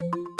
you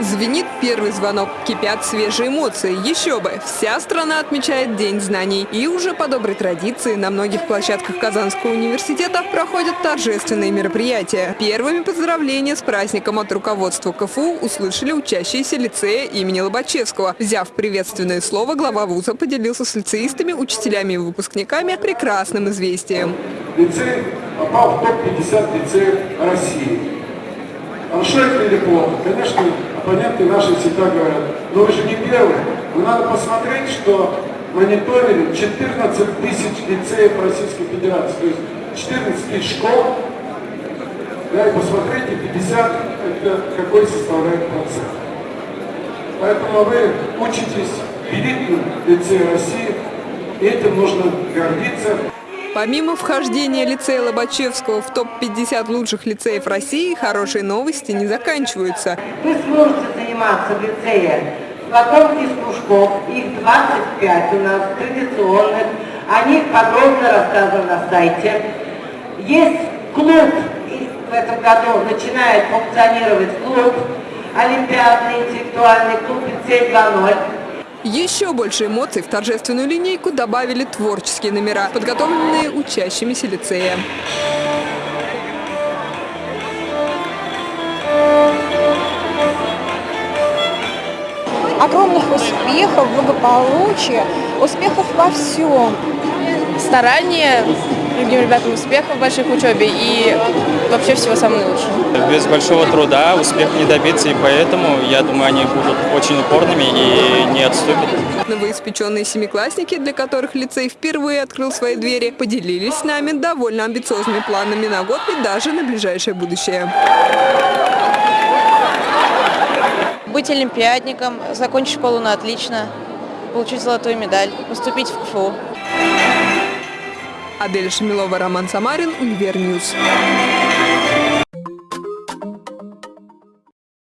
Звенит первый звонок, кипят свежие эмоции. Еще бы, вся страна отмечает День знаний. И уже по доброй традиции на многих площадках Казанского университета проходят торжественные мероприятия. Первыми поздравления с праздником от руководства КФУ услышали учащиеся лицея имени Лобачевского. Взяв приветственное слово, глава вуза поделился с лицеистами, учителями и выпускниками прекрасным известием. Лицей попал в топ-50 лицеев России. Или плохо? Конечно, оппоненты наши всегда говорят, но вы же не первые. Но надо посмотреть, что мониторили 14 тысяч лицеев Российской Федерации, то есть 14 тысяч школ, да, и посмотрите, 50 это какой составляет процент. Поэтому вы учитесь в элитном лицее России, этим нужно гордиться. Помимо вхождения лицея Лобачевского в топ-50 лучших лицеев России, хорошие новости не заканчиваются. Вы сможете заниматься в лицее потом из кружков, их 25 у нас традиционных, о них подробно рассказано на сайте. Есть клуб, в этом году начинает функционировать клуб, олимпиадный интеллектуальный клуб лицей 2.0. Еще больше эмоций в торжественную линейку добавили творческие номера, подготовленные учащимися лицея. Огромных успехов, благополучия, успехов во всем. Старания, другим ребятам успехов больших в учебе и вообще всего самого лучшего. Без большого труда успех не добиться, и поэтому, я думаю, они будут очень упорными и не отступят. Новоиспеченные семиклассники, для которых лицей впервые открыл свои двери, поделились с нами довольно амбициозными планами на год и даже на ближайшее будущее. Быть олимпиадником, закончить школу на отлично, получить золотую медаль, поступить в КФУ. Адель Шамилова, Роман Самарин, Универньюз.